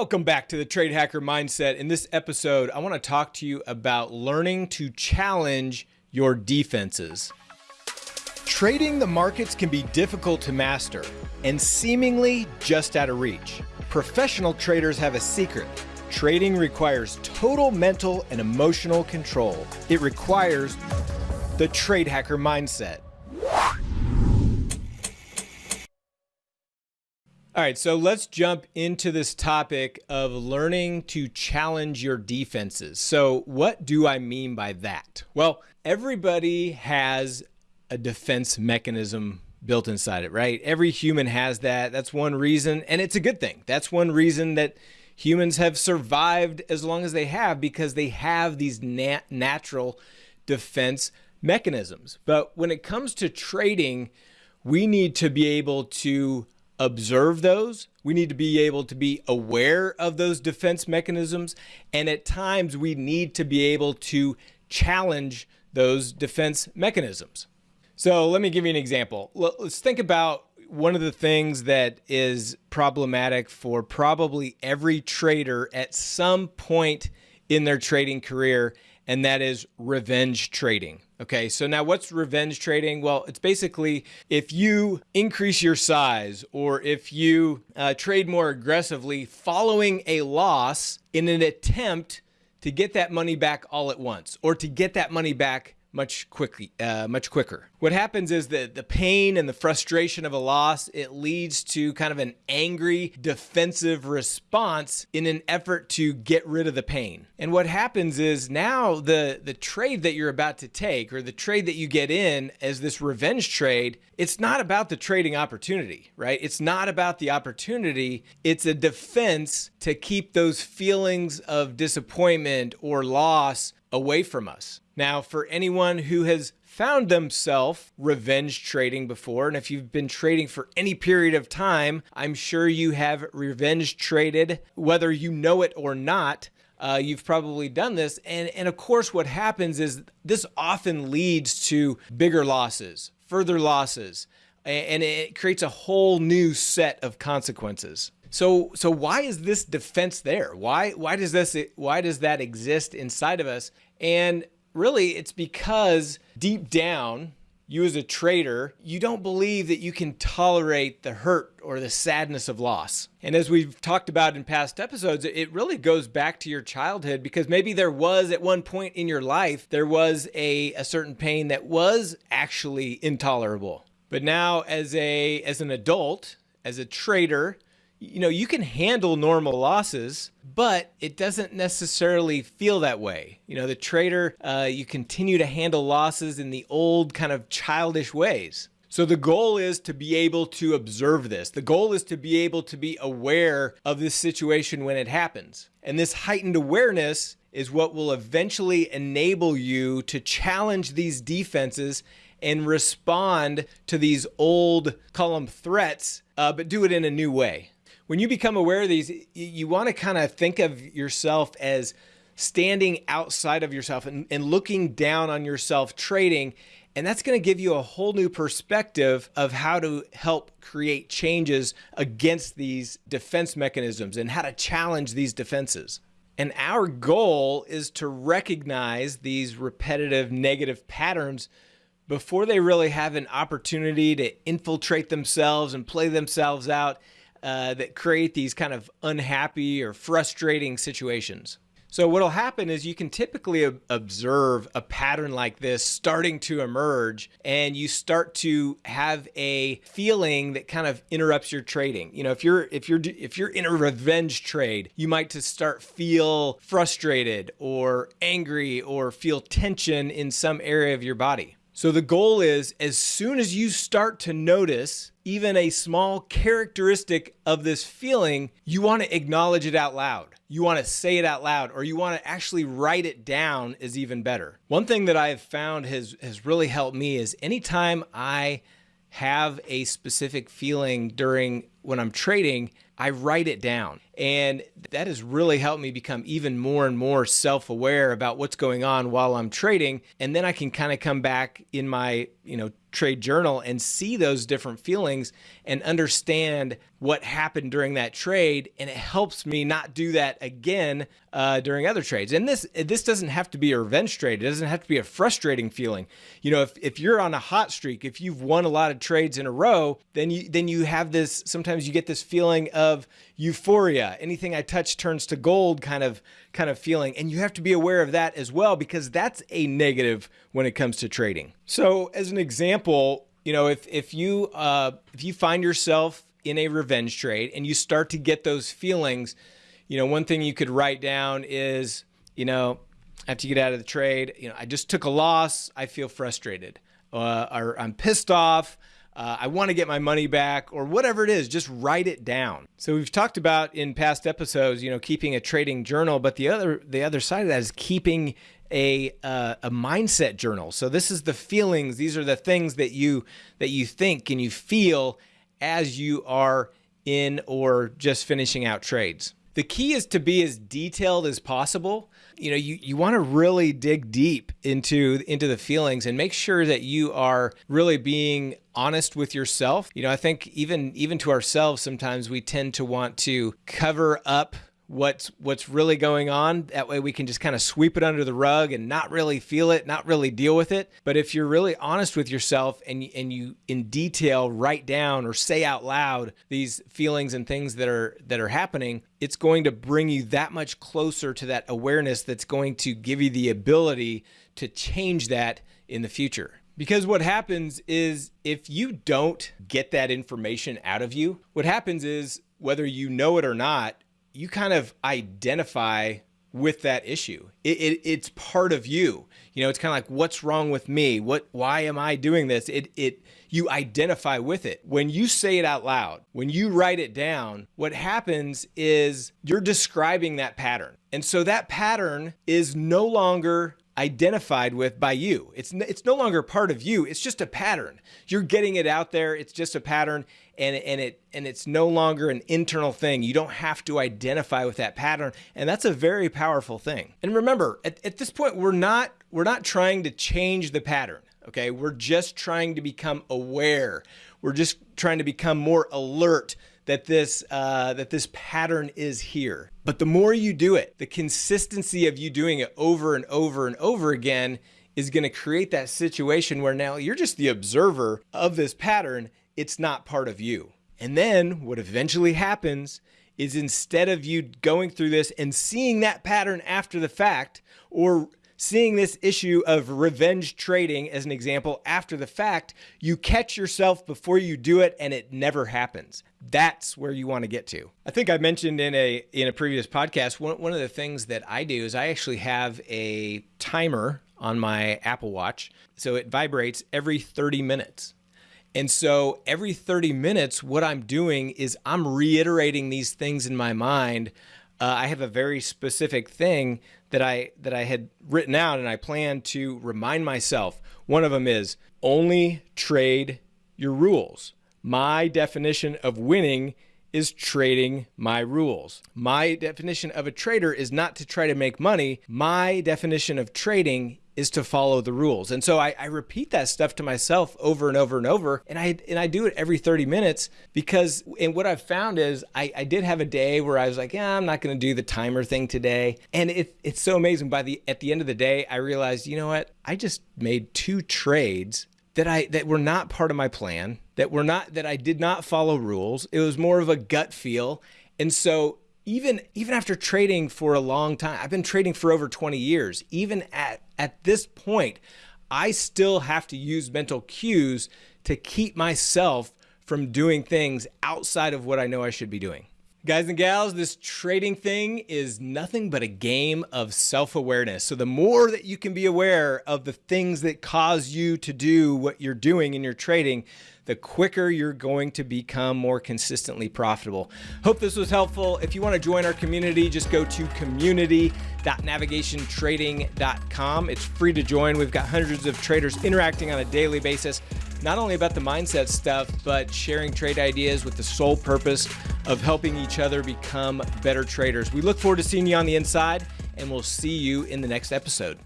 Welcome back to the Trade Hacker Mindset. In this episode, I want to talk to you about learning to challenge your defenses. Trading the markets can be difficult to master and seemingly just out of reach. Professional traders have a secret. Trading requires total mental and emotional control. It requires the Trade Hacker Mindset. All right, so let's jump into this topic of learning to challenge your defenses. So, what do I mean by that? Well, everybody has a defense mechanism built inside it, right? Every human has that. That's one reason, and it's a good thing. That's one reason that humans have survived as long as they have because they have these nat natural defense mechanisms. But when it comes to trading, we need to be able to observe those. We need to be able to be aware of those defense mechanisms. And at times, we need to be able to challenge those defense mechanisms. So, let me give you an example. Let's think about one of the things that is problematic for probably every trader at some point in their trading career, and that is revenge trading. Okay, so now what's revenge trading? Well, it's basically if you increase your size or if you uh, trade more aggressively following a loss in an attempt to get that money back all at once or to get that money back much quickly, uh, much quicker. What happens is that the pain and the frustration of a loss, it leads to kind of an angry defensive response in an effort to get rid of the pain. And what happens is now the, the trade that you're about to take or the trade that you get in as this revenge trade, it's not about the trading opportunity, right? It's not about the opportunity. It's a defense to keep those feelings of disappointment or loss away from us. Now, for anyone who has found themselves revenge trading before, and if you've been trading for any period of time, I'm sure you have revenge traded, whether you know it or not. Uh, you've probably done this. And, and of course, what happens is this often leads to bigger losses, further losses, and it creates a whole new set of consequences. So, so why is this defense there? Why, why does this, why does that exist inside of us? And really, it's because deep down, you as a trader, you don't believe that you can tolerate the hurt or the sadness of loss. And as we've talked about in past episodes, it really goes back to your childhood because maybe there was at one point in your life, there was a, a certain pain that was actually intolerable. But now as a as an adult, as a trader, you know, you can handle normal losses, but it doesn't necessarily feel that way. You know, the trader, uh, you continue to handle losses in the old kind of childish ways. So the goal is to be able to observe this. The goal is to be able to be aware of this situation when it happens. And this heightened awareness is what will eventually enable you to challenge these defenses and respond to these old column threats, uh, but do it in a new way when you become aware of these, you want to kind of think of yourself as standing outside of yourself and, and looking down on yourself trading. And that's going to give you a whole new perspective of how to help create changes against these defense mechanisms and how to challenge these defenses. And our goal is to recognize these repetitive negative patterns before they really have an opportunity to infiltrate themselves and play themselves out uh, that create these kind of unhappy or frustrating situations. So what'll happen is you can typically observe a pattern like this starting to emerge and you start to have a feeling that kind of interrupts your trading. You know, if you're if you're if you're in a revenge trade, you might to start feel frustrated or angry or feel tension in some area of your body. So the goal is as soon as you start to notice even a small characteristic of this feeling, you want to acknowledge it out loud. You want to say it out loud or you want to actually write it down is even better. One thing that I have found has has really helped me is anytime I have a specific feeling during when I'm trading, I write it down. And that has really helped me become even more and more self aware about what's going on while I'm trading. And then I can kind of come back in my, you know, trade journal and see those different feelings and understand what happened during that trade and it helps me not do that again uh, during other trades and this this doesn't have to be a revenge trade it doesn't have to be a frustrating feeling you know if, if you're on a hot streak if you've won a lot of trades in a row then you then you have this sometimes you get this feeling of euphoria anything i touch turns to gold kind of kind of feeling and you have to be aware of that as well because that's a negative when it comes to trading so as an example you know if if you uh, if you find yourself in a revenge trade and you start to get those feelings, you know, one thing you could write down is, you know, after you get out of the trade, you know, I just took a loss. I feel frustrated, uh, or I'm pissed off. Uh, I want to get my money back, or whatever it is. Just write it down. So we've talked about in past episodes, you know, keeping a trading journal, but the other the other side of that is keeping a uh, a mindset journal. So this is the feelings. These are the things that you that you think and you feel as you are in or just finishing out trades. The key is to be as detailed as possible. You know, you, you want to really dig deep into into the feelings and make sure that you are really being honest with yourself. You know, I think even even to ourselves sometimes we tend to want to cover up what's what's really going on. That way we can just kind of sweep it under the rug and not really feel it, not really deal with it. But if you're really honest with yourself and and you in detail write down or say out loud these feelings and things that are that are happening, it's going to bring you that much closer to that awareness that's going to give you the ability to change that in the future. Because what happens is if you don't get that information out of you, what happens is whether you know it or not, you kind of identify with that issue. It, it, it's part of you. You know, it's kind of like, what's wrong with me? What, why am I doing this? It, it, you identify with it. When you say it out loud, when you write it down, what happens is you're describing that pattern. And so that pattern is no longer identified with by you. It's it's no longer part of you. It's just a pattern. You're getting it out there. It's just a pattern and and it and it's no longer an internal thing. You don't have to identify with that pattern and that's a very powerful thing. And remember, at, at this point we're not we're not trying to change the pattern. Okay? We're just trying to become aware. We're just trying to become more alert that this uh, that this pattern is here. But the more you do it, the consistency of you doing it over and over and over again is going to create that situation where now you're just the observer of this pattern. It's not part of you. And then what eventually happens is instead of you going through this and seeing that pattern after the fact or seeing this issue of revenge trading as an example after the fact, you catch yourself before you do it and it never happens. That's where you want to get to. I think I mentioned in a in a previous podcast one, one of the things that I do is I actually have a timer on my Apple Watch. So it vibrates every 30 minutes. And so every 30 minutes, what I'm doing is I'm reiterating these things in my mind. Uh, I have a very specific thing that I that I had written out and I plan to remind myself. One of them is only trade your rules. My definition of winning is trading my rules. My definition of a trader is not to try to make money. My definition of trading is to follow the rules. And so I, I, repeat that stuff to myself over and over and over. And I and I do it every 30 minutes because and what I've found is I, I did have a day where I was like, yeah, I'm not gonna do the timer thing today. And it, it's so amazing. By the at the end of the day, I realized, you know what? I just made two trades that I that were not part of my plan, that were not that I did not follow rules. It was more of a gut feel. And so even even after trading for a long time, I've been trading for over 20 years. Even at at this point, I still have to use mental cues to keep myself from doing things outside of what I know I should be doing. Guys and gals, this trading thing is nothing but a game of self-awareness. So the more that you can be aware of the things that cause you to do what you're doing in your trading, the quicker you're going to become more consistently profitable. Hope this was helpful. If you want to join our community, just go to community.navigationtrading.com. It's free to join. We've got hundreds of traders interacting on a daily basis not only about the mindset stuff, but sharing trade ideas with the sole purpose of helping each other become better traders. We look forward to seeing you on the inside, and we'll see you in the next episode.